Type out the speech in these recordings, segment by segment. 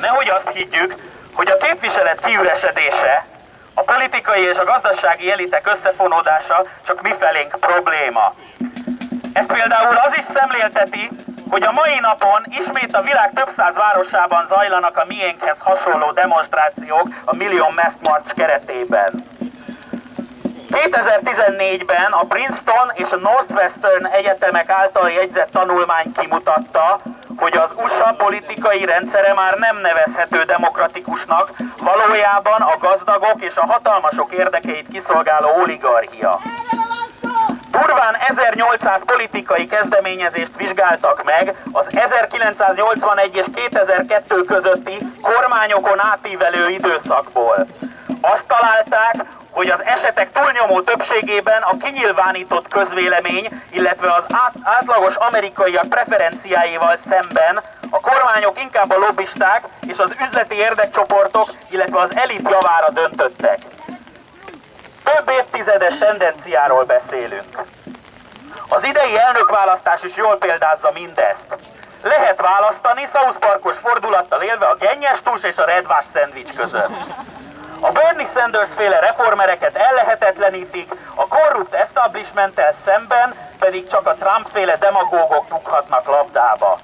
nehogy azt higgyük, hogy a képviselet kiüresedése, a politikai és a gazdasági elitek összefonódása csak mifelénk probléma. Ez például az is szemlélteti, hogy a mai napon ismét a világ több száz városában zajlanak a miénkhez hasonló demonstrációk a Million Mask March keretében. 2014-ben a Princeton és a Northwestern egyetemek által jegyzett tanulmány kimutatta, hogy az USA politikai rendszere már nem nevezhető demokratikusnak, valójában a gazdagok és a hatalmasok érdekeit kiszolgáló oligarchia. Durván 1800 politikai kezdeményezést vizsgáltak meg az 1981 és 2002 közötti kormányokon átívelő időszakból. Azt találták, hogy az esetek túlnyomó többségében a kinyilvánított közvélemény, illetve az át, átlagos amerikaiak preferenciáival szemben a kormányok inkább a lobbisták és az üzleti érdekcsoportok, illetve az elit javára döntöttek. Több évtizedes tendenciáról beszélünk. Az idei elnökválasztás is jól példázza mindezt. Lehet választani South Parkos fordulattal élve a gennyes tus és a redvás szendvics között. A Bernie Sanders féle reformereket ellehetetlenítik, a korrupt establishmenttel szemben pedig csak a Trump féle demagógok rúghatnak labdába.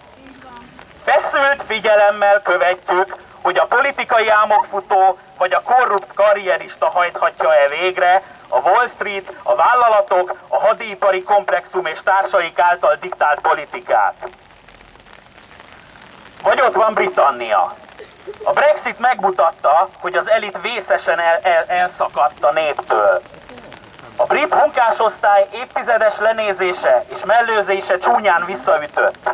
Feszült figyelemmel követjük, hogy a politikai álmokfutó vagy a korrupt karrierista hajthatja-e végre a Wall Street, a vállalatok, a hadipari komplexum és társaik által diktált politikát. Vagy ott van Britannia. A Brexit megmutatta, hogy az elit vészesen el, el, elszakadt a néptől. A brit munkásosztály évtizedes lenézése és mellőzése csúnyán visszaütött.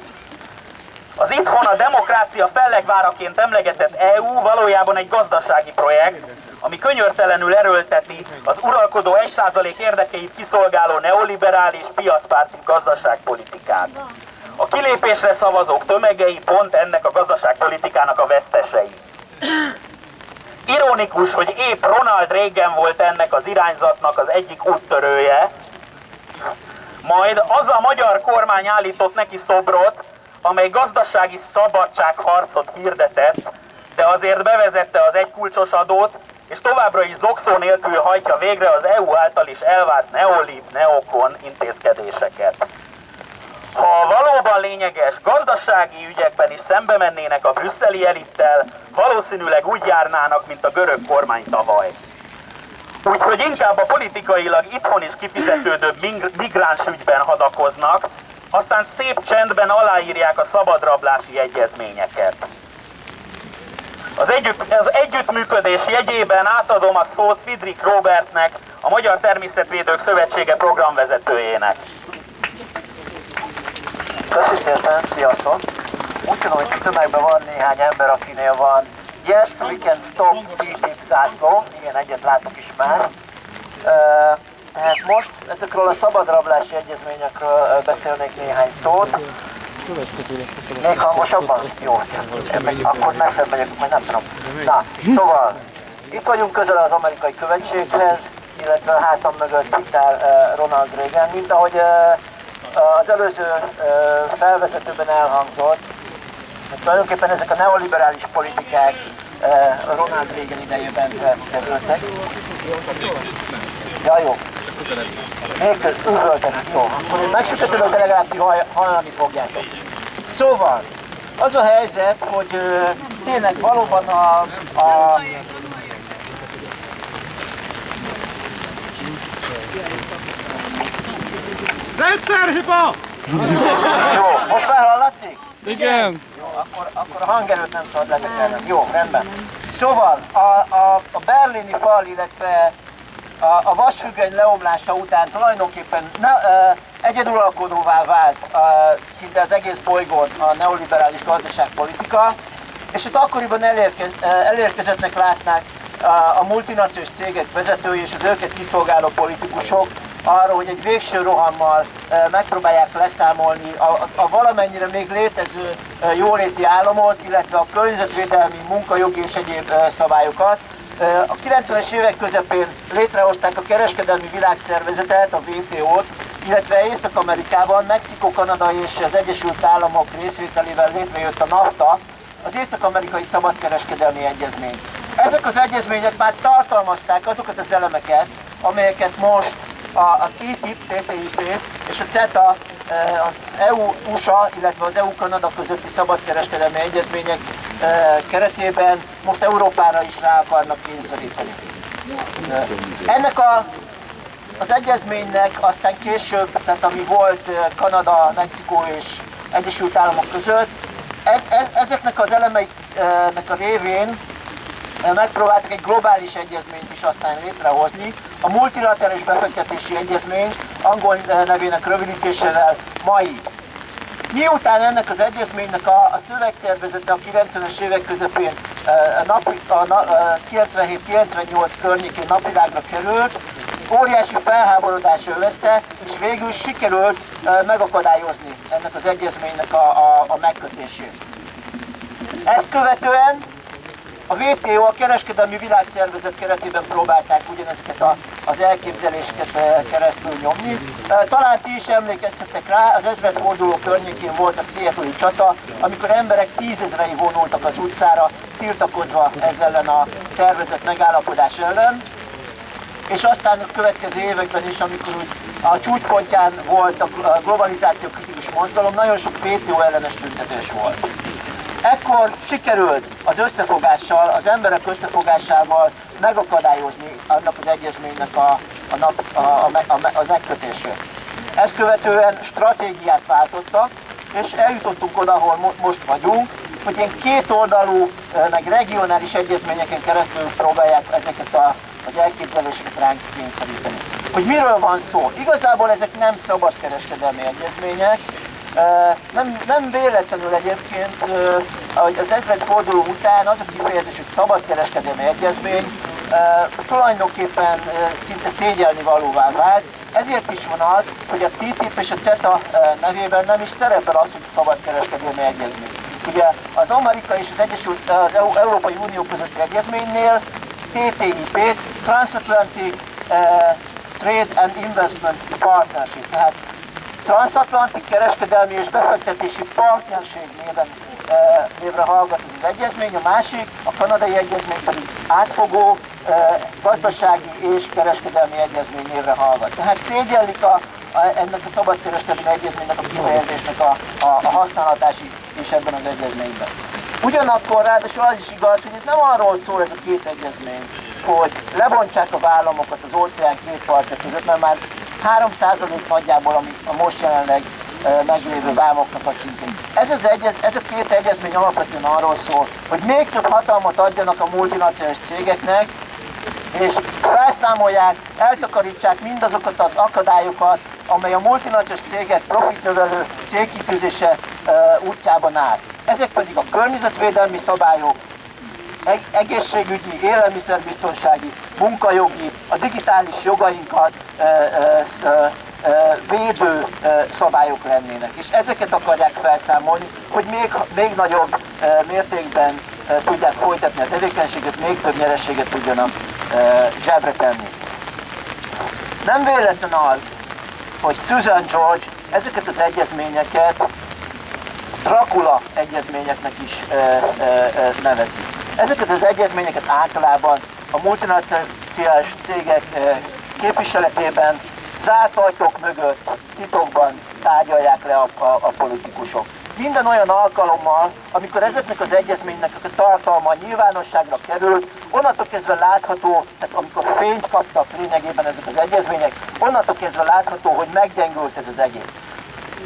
Az itthon a demokrácia fellegváraként emlegetett EU valójában egy gazdasági projekt, ami könyörtelenül erőlteti az uralkodó 1% érdekeit kiszolgáló neoliberális piacpárti gazdaságpolitikát. A kilépésre szavazók tömegei pont ennek a gazdaságpolitikának a vesztesei. Ironikus, hogy épp Ronald Reagan volt ennek az irányzatnak az egyik úttörője, majd az a magyar kormány állított neki szobrot, amely gazdasági szabadságharcot hirdetett, de azért bevezette az egykulcsos adót, és továbbra is zokszó nélkül hajtja végre az EU által is elvárt neolib, neokon intézkedéseket. Ha valóban lényeges gazdasági ügyekben is szembe mennének a brüsszeli elittel, valószínűleg úgy járnának, mint a görög kormány tavaly. Úgyhogy inkább a politikailag itthon is kifizetődőbb migráns ügyben hadakoznak, aztán szép csendben aláírják a szabadrablási egyezményeket. Az, együtt, az együttműködés jegyében átadom a szót Fidrik Robertnek, a Magyar Természetvédők Szövetsége programvezetőjének. Köszönöm szépen, sziasztok! Úgy tudom, hogy tömegben van néhány ember, akinél van Yes, we can stop TTIP zászló. Igen, egyet látok is már. Tehát most ezekről a szabadrablási egyezményekről beszélnék néhány szót. Még hangosabban? Jó, akkor messzebb megyek, majd nem tudom. Na, szóval, itt vagyunk közel az amerikai követséghez, illetve a hátam mögött itt áll Ronald Reagan, mint ahogy az előző felvezetőben elhangzott, hogy tulajdonképpen ezek a neoliberális politikák Ronald Reagan idejében kerültek. Ja, jó. Még üvöltenek, jó. Akkor én megsütöttem, de legalább hallani fogjátok. Szóval, az a helyzet, hogy ö, tényleg valóban a, a Rendszerhiba! Jó, most már hallatszik? Igen. Jó, akkor, akkor a hangerőt nem szabad letekernem. Jó, rendben. Szóval a, a, a berlini fal, illetve a, a vasfüggöny leomlása után tulajdonképpen ne, e, egyeduralkodóvá vált e, szinte az egész bolygón a neoliberális gazdaságpolitika, és ott akkoriban elérkez, elérkezettnek látnák a multinaciós cégek vezetői és az őket kiszolgáló politikusok, arról, hogy egy végső rohammal megpróbálják leszámolni a, a valamennyire még létező jóléti államot, illetve a környezetvédelmi, munkajogi és egyéb szabályokat. A 90-es évek közepén létrehozták a kereskedelmi világszervezetet, a WTO-t, illetve Észak-Amerikában, Mexikó, Kanada és az Egyesült Államok részvételével létrejött a NAFTA, az Észak-Amerikai Szabadkereskedelmi Egyezmény. Ezek az egyezmények már tartalmazták azokat az elemeket, amelyeket most a, a TTIP, TTIP és a CETA, eh, az EU-USA, illetve az EU-Kanada közötti szabadkereskedelmi egyezmények eh, keretében most Európára is rá akarnak kényszeríteni. Eh, ennek a, az egyezménynek aztán később, tehát ami volt Kanada, Mexikó és Egyesült Államok között, e, e, ezeknek az elemeiknek a révén megpróbáltak egy globális egyezményt is aztán létrehozni, a multilaterális befektetési egyezmény, angol nevének rövidítésével MAI. Miután ennek az egyezménynek a, a szövegtervezete a 90-es évek közepén a, a, a 97-98 környékén napvilágra került, óriási felháborodás övezte, és végül sikerült megakadályozni ennek az egyezménynek a, a, a megkötését. Ezt követően a WTO, a Kereskedelmi Világszervezet keretében próbálták ugyanezeket a, az elképzeléseket eh, keresztül nyomni. Eh, talán ti is emlékeztetek rá, az ezredforduló környékén volt a Seattle csata, amikor emberek tízezrei vonultak az utcára, tiltakozva ezzel ellen a tervezett megállapodás ellen. És aztán a következő években is, amikor úgy a csúcspontján volt a globalizáció kritikus mozgalom, nagyon sok WTO ellenes tüntetés volt. Ekkor sikerült az összefogással, az emberek összefogásával megakadályozni annak az egyezménynek a, a, nap, a, a, a, a megkötését. Ezt követően stratégiát váltottak, és eljutottunk oda, ahol mo most vagyunk, hogy ilyen kétoldalú, meg regionális egyezményeken keresztül próbálják ezeket a, az elképzeléseket ránk kényszeríteni. Hogy miről van szó? Igazából ezek nem szabadkereskedelmi egyezmények, nem, nem véletlenül egyébként hogy az ezredforduló után az a kifejezés, hogy szabadkereskedelmi egyezmény tulajdonképpen szinte szégyelni valóvá vált. Ezért is van az, hogy a TTIP és a CETA nevében nem is szerepel az, hogy szabadkereskedelmi egyezmény. Ugye az Amerika és az Egyesült az Európai Unió közötti egyezménynél TTIP, Transatlantic Trade and Investment Partnership, tehát Transatlanti kereskedelmi és befektetési partnerség néven, e, névre hallgat az egyezmény, a másik, a kanadai egyezmény pedig átfogó e, gazdasági és kereskedelmi egyezmény névre hallgat. Tehát szégyellik a, a, ennek a szabadkereskedelmi egyezménynek a kifejezésnek a, a, a használatási és ebben az egyezményben. Ugyanakkor ráadásul az is igaz, hogy ez nem arról szól ez a két egyezmény, hogy lebontsák a vállamokat az óceán két partja között, mert már 3% nagyjából, ami a most jelenleg meglévő vámoknak a szintén. Ez, az egyez, ez a két egyezmény alapvetően arról szól, hogy még több hatalmat adjanak a multinacionális cégeknek, és felszámolják, eltakarítsák mindazokat az akadályokat, amely a multinacionális cégek profitnövelő cégkitűzése útjában áll. Ezek pedig a környezetvédelmi szabályok, egészségügyi, élelmiszerbiztonsági, munkajogi, a digitális jogainkat védő szabályok lennének. És ezeket akarják felszámolni, hogy még, még nagyobb mértékben tudják folytatni a tevékenységet, még több nyerességet tudjanak zsebre tenni. Nem véletlen az, hogy Susan George ezeket az egyezményeket Dracula egyezményeknek is nevezi. Ezeket az egyezményeket általában a multinacionális cégek eh, képviseletében zárt ajtók mögött titokban tárgyalják le a, a, a politikusok. Minden olyan alkalommal, amikor ezeknek az egyezménynek a tartalma nyilvánosságra került, onnantól kezdve látható, tehát amikor fényt kaptak lényegében ezek az egyezmények, onnantól kezdve látható, hogy meggyengült ez az egész.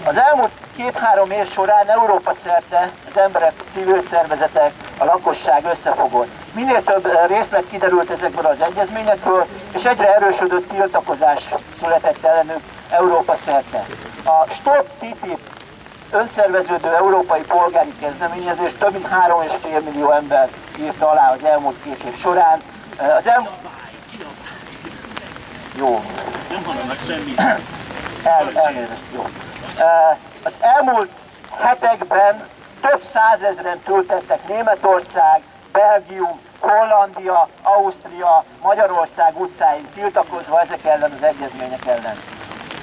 Az elmúlt két-három év során Európa szerte az emberek, civil szervezetek, a lakosság összefogott. Minél több eh, részlet kiderült ezekből az egyezményekről, és egyre erősödött tiltakozás született ellenük Európa szerte. A Stop TTIP önszerveződő európai polgári kezdeményezés több mint 3,5 millió ember írta alá az elmúlt két év során. Eh, az el... Jó. Nem hallanak semmit. El, elnézést, jó. Az elmúlt hetekben több százezren tültettek Németország, Belgium, Hollandia, Ausztria, Magyarország utcáin tiltakozva ezek ellen az egyezmények ellen.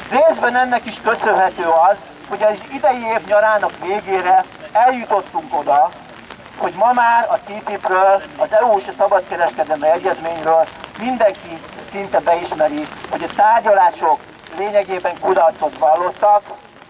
Részben ennek is köszönhető az, hogy az idei év nyarának végére eljutottunk oda, hogy ma már a TTIP-ről, az EU és a szabadkereskedelmi egyezményről mindenki szinte beismeri, hogy a tárgyalások lényegében kudarcot vallottak,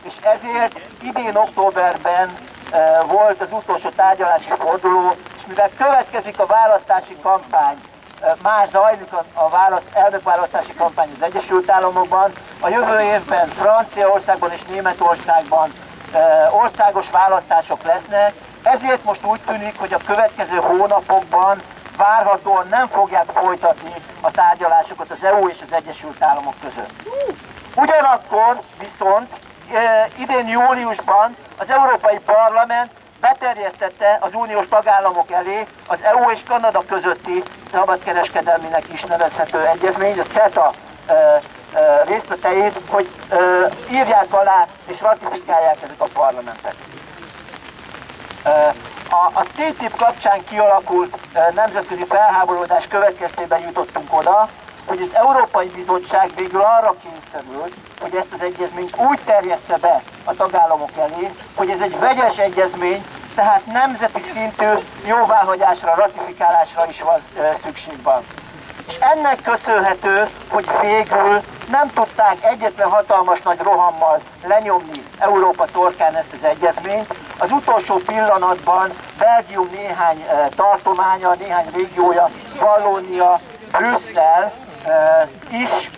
és ezért idén októberben e, volt az utolsó tárgyalási forduló, és mivel következik a választási kampány, e, már zajlik a, választ, elnökválasztási kampány az Egyesült Államokban, a jövő évben Franciaországban és Németországban e, országos választások lesznek, ezért most úgy tűnik, hogy a következő hónapokban várhatóan nem fogják folytatni a tárgyalásokat az EU és az Egyesült Államok között. Ugyanakkor viszont idén júliusban az Európai Parlament beterjesztette az uniós tagállamok elé az EU és Kanada közötti szabadkereskedelminek is nevezhető egyezmény, a CETA részleteit, hogy írják alá és ratifikálják ezek a parlamentek. A, a TTIP kapcsán kialakult nemzetközi felháborodás következtében jutottunk oda, hogy az Európai Bizottság végül arra kényszerült, hogy ezt az egyezményt úgy terjessze be a tagállamok elé, hogy ez egy vegyes egyezmény, tehát nemzeti szintű jóváhagyásra, ratifikálásra is van szükség van. És ennek köszönhető, hogy végül nem tudták egyetlen hatalmas nagy rohammal lenyomni Európa torkán ezt az egyezményt. Az utolsó pillanatban Belgium néhány tartománya, néhány régiója, Vallónia, Brüsszel is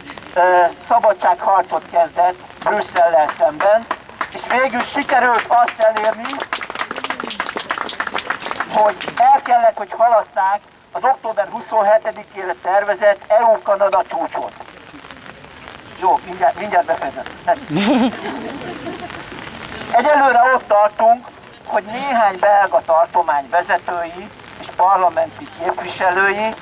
szabadságharcot kezdett Brüsszellel szemben, és végül sikerült azt elérni, hogy el kellett, hogy halasszák az október 27-ére tervezett EU-Kanada csúcsot. Jó, mindjárt, mindjárt befejezem. Egyelőre ott tartunk, hogy néhány belga tartomány vezetői és parlamenti képviselői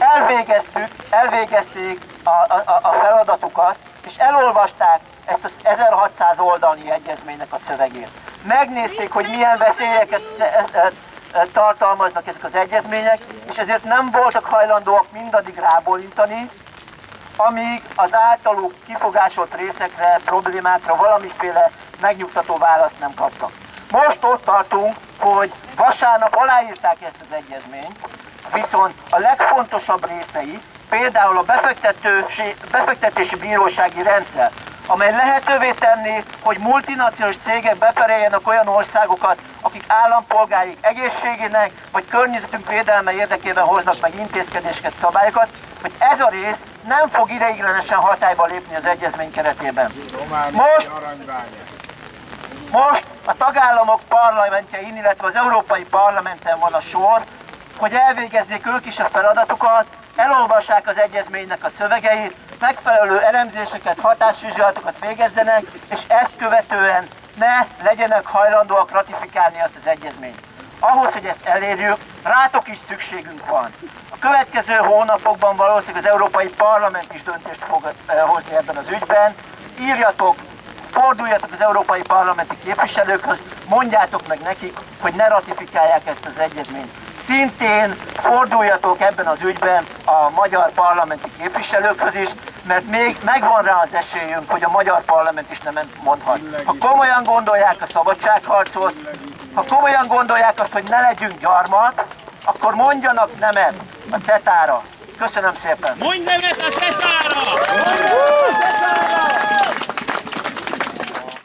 elvégeztük, elvégezték a, a, a feladatukat, és elolvasták ezt az 1600 oldalnyi egyezménynek a szövegét. Megnézték, hogy milyen veszélyeket tartalmaznak ezek az egyezmények, és ezért nem voltak hajlandóak mindaddig rábólintani, amíg az általuk kifogásolt részekre, problémákra valamiféle megnyugtató választ nem kaptak. Most ott tartunk, hogy vasárnap aláírták ezt az egyezményt, viszont a legfontosabb részei, például a befektetési, befektetési bírósági rendszer, amely lehetővé tenni, hogy multinacionális cégek bepereljenek olyan országokat, akik állampolgáik egészségének vagy környezetünk védelme érdekében hoznak meg intézkedéseket, szabályokat, hogy ez a rész nem fog ideiglenesen hatályba lépni az egyezmény keretében. Most, most a tagállamok parlamentjein, illetve az Európai Parlamenten van a sor, hogy elvégezzék ők is a feladatukat, elolvassák az egyezménynek a szövegeit, megfelelő elemzéseket, hatásvizsgálatokat végezzenek, és ezt követően ne legyenek hajlandóak ratifikálni azt az egyezményt. Ahhoz, hogy ezt elérjük, rátok is szükségünk van. A következő hónapokban valószínűleg az Európai Parlament is döntést fog hozni ebben az ügyben. Írjatok, forduljatok az Európai Parlamenti képviselőkhöz, mondjátok meg nekik, hogy ne ratifikálják ezt az egyezményt. Szintén forduljatok ebben az ügyben a magyar parlamenti képviselőkhöz is, mert még megvan rá az esélyünk, hogy a magyar parlament is nem mondhat. Ha komolyan gondolják a szabadságharcot, ha komolyan gondolják azt, hogy ne legyünk gyarmat, akkor mondjanak nemet a CETA-ra. Köszönöm szépen! Mondj nemet a CETA-ra!